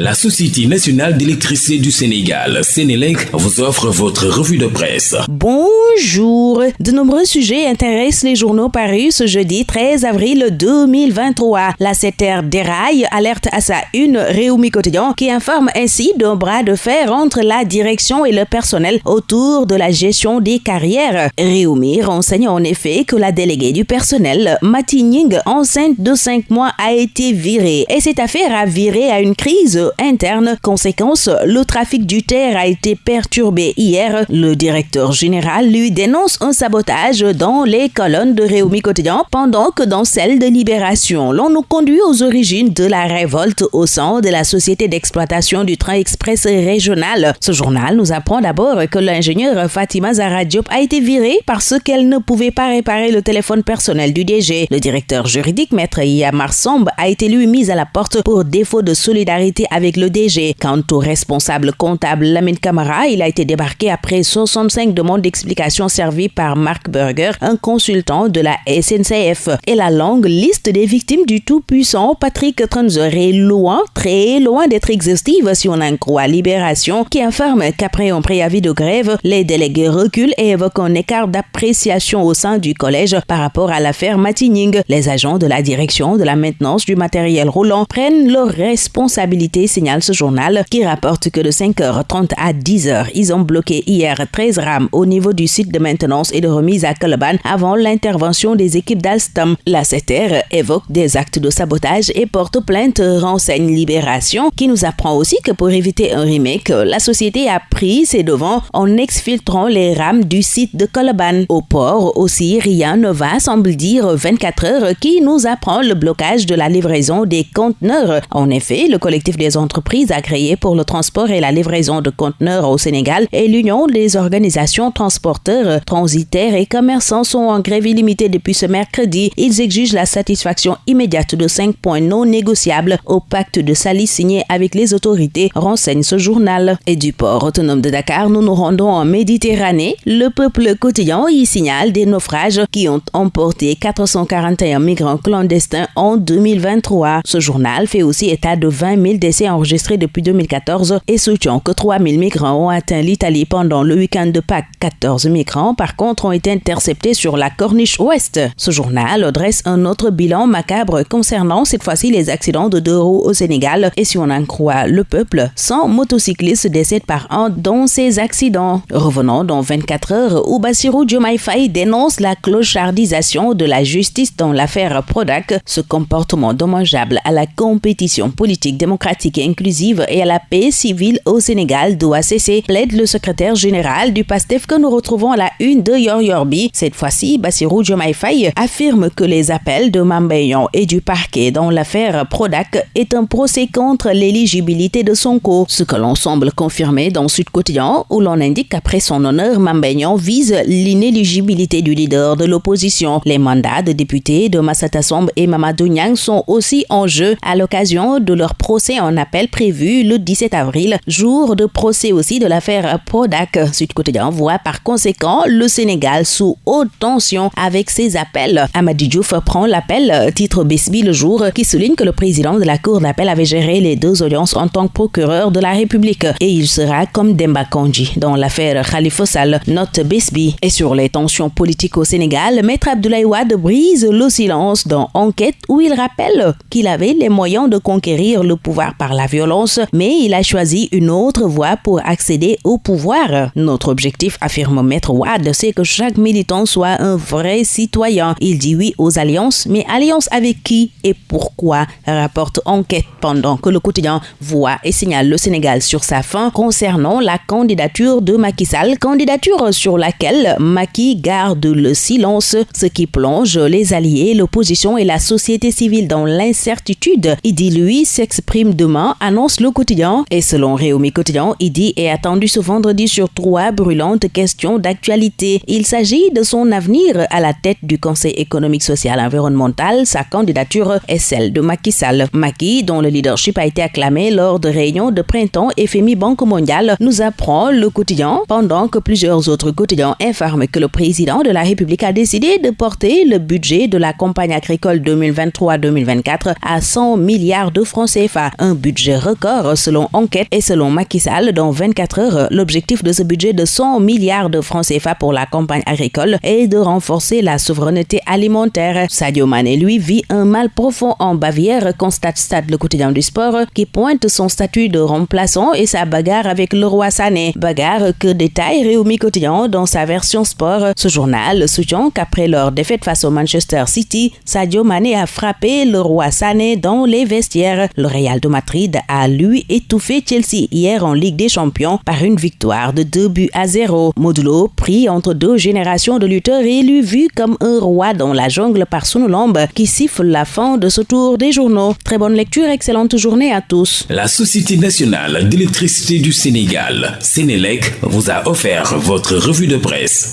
La Société nationale d'électricité du Sénégal, Sénélec, vous offre votre revue de presse. Bonjour. De nombreux sujets intéressent les journaux parus ce jeudi 13 avril 2023. La CETER déraille, alerte à sa une Réumi Quotidien qui informe ainsi d'un bras de fer entre la direction et le personnel autour de la gestion des carrières. Réumi renseigne en effet que la déléguée du personnel, Matining, enceinte de 5 mois, a été virée et cette affaire a viré à une crise interne. Conséquence, le trafic du terre a été perturbé hier. Le directeur général lui dénonce un sabotage dans les colonnes de Réumi Quotidien pendant que dans celles de Libération, l'on nous conduit aux origines de la révolte au sein de la société d'exploitation du train express régional. Ce journal nous apprend d'abord que l'ingénieur Fatima Zara Diop a été virée parce qu'elle ne pouvait pas réparer le téléphone personnel du DG. Le directeur juridique, maître Yamar Somb, a été lui mis à la porte pour défaut de solidarité avec le DG. Quant au responsable comptable Lamine Camara, il a été débarqué après 65 demandes d'explication servies par Mark Berger, un consultant de la SNCF. Et la longue liste des victimes du tout-puissant Patrick Tranzer est loin, très loin d'être exhaustive si on en croit Libération, qui informe qu'après un préavis de grève, les délégués reculent et évoquent un écart d'appréciation au sein du collège par rapport à l'affaire Matining. Les agents de la direction de la maintenance du matériel roulant prennent leurs responsabilités signale ce journal qui rapporte que de 5h30 à 10h, ils ont bloqué hier 13 rames au niveau du site de maintenance et de remise à Coloban avant l'intervention des équipes d'Alstom. La CETER évoque des actes de sabotage et porte plainte renseigne Libération qui nous apprend aussi que pour éviter un remake, la société a pris ses devants en exfiltrant les rames du site de Coloban. Au port aussi, rien ne va, semble dire 24 heures, qui nous apprend le blocage de la livraison des conteneurs. En effet, le collectif des entreprises agréées pour le transport et la livraison de conteneurs au Sénégal et l'Union des organisations transporteurs, transitaires et commerçants sont en grève illimitée depuis ce mercredi. Ils exigent la satisfaction immédiate de cinq points non négociables au pacte de Sali signé avec les autorités, renseigne ce journal. Et du port autonome de Dakar, nous nous rendons en Méditerranée. Le peuple quotidien y signale des naufrages qui ont emporté 441 migrants clandestins en 2023. Ce journal fait aussi état de 20 000 décès enregistrés depuis 2014 et soutient que 3 000 migrants ont atteint l'Italie pendant le week-end de Pâques. 14 migrants, par contre, ont été interceptés sur la corniche ouest. Ce journal dresse un autre bilan macabre concernant cette fois-ci les accidents de deux roues au Sénégal et si on en croit le peuple, 100 motocyclistes décèdent par an dans ces accidents. Revenons dans 24 heures où Bassirou Diomaye dénonce la clochardisation de la justice dans l'affaire Prodac, ce comportement dommageable à la compétition politique démocratique inclusive et à la paix civile au Sénégal doit cesser, plaide le secrétaire général du PASTEF que nous retrouvons à la une de Yor Yorbi. Cette fois-ci, Bassirou Diomaye affirme que les appels de Mambayon et du parquet dans l'affaire Prodac est un procès contre l'éligibilité de Sonko, ce que l'on semble confirmer dans Sud Quotidien où l'on indique qu'après son honneur, Mambayon vise l'inéligibilité du leader de l'opposition. Les mandats de députés de Massata Somb et Mamadou Niang sont aussi en jeu à l'occasion de leur procès en appel prévu le 17 avril, jour de procès aussi de l'affaire Prodac. Sud Quotidien voit par conséquent le Sénégal sous haute tension avec ses appels. Amadi Diouf prend l'appel, titre Besbi le jour, qui souligne que le président de la Cour d'appel avait géré les deux audiences en tant que procureur de la République et il sera comme Demba Kandji dans l'affaire Khalifa Sall, note Besbi. Et sur les tensions politiques au Sénégal, Maître Abdoulaye Wade brise le silence dans Enquête où il rappelle qu'il avait les moyens de conquérir le pouvoir par la violence, mais il a choisi une autre voie pour accéder au pouvoir. Notre objectif, affirme Maître Wade, c'est que chaque militant soit un vrai citoyen. Il dit oui aux alliances, mais alliance avec qui et pourquoi rapporte enquête pendant que le quotidien voit et signale le Sénégal sur sa fin concernant la candidature de Macky Sall, candidature sur laquelle Macky garde le silence, ce qui plonge les alliés, l'opposition et la société civile dans l'incertitude. Il dit lui s'exprime demain, annonce le quotidien et selon Réumi Quotidien, Idi est attendu ce vendredi sur trois brûlantes questions d'actualité. Il s'agit de son avenir à la tête du Conseil économique, social environnemental. Sa candidature est celle de Macky Sall. Macky, dont le leadership a été acclamé lors de réunions de printemps FMI Banque mondiale, nous apprend le quotidien pendant que plusieurs autres quotidiens informent que le président de la République a décidé de porter le budget de la campagne agricole 2023-2024 à 100 milliards de francs CFA. Un budget budget record selon enquête et selon Macky Sall dans 24 heures. L'objectif de ce budget de 100 milliards de francs CFA pour la campagne agricole est de renforcer la souveraineté alimentaire. Sadio Mané, lui, vit un mal profond en Bavière, constate Stade le quotidien du sport, qui pointe son statut de remplaçant et sa bagarre avec le roi Sané. Bagarre que détaille Réumi Quotidien dans sa version sport. Ce journal soutient qu'après leur défaite face au Manchester City, Sadio Mané a frappé le roi Sané dans les vestiaires. Le de Madrid a lui étouffé Chelsea hier en Ligue des Champions par une victoire de 2 buts à 0. Modulo, pris entre deux générations de lutteurs, élu vu comme un roi dans la jungle par Lambe qui siffle la fin de ce tour des journaux. Très bonne lecture, excellente journée à tous. La Société nationale d'électricité du Sénégal, Sénélec, vous a offert votre revue de presse.